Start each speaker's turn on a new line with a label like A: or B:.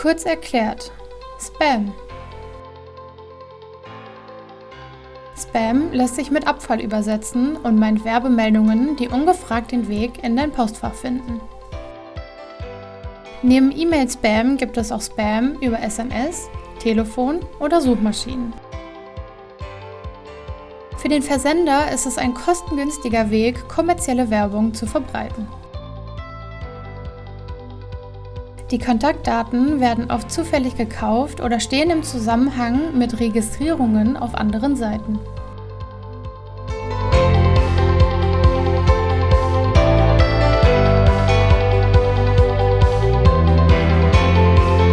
A: Kurz erklärt, Spam. Spam lässt sich mit Abfall übersetzen und meint Werbemeldungen, die ungefragt den Weg in dein Postfach finden. Neben E-Mail-Spam gibt es auch Spam über SMS, Telefon oder Suchmaschinen. Für den Versender ist es ein kostengünstiger Weg, kommerzielle Werbung zu verbreiten. Die Kontaktdaten werden oft zufällig gekauft oder stehen im Zusammenhang mit Registrierungen auf anderen Seiten.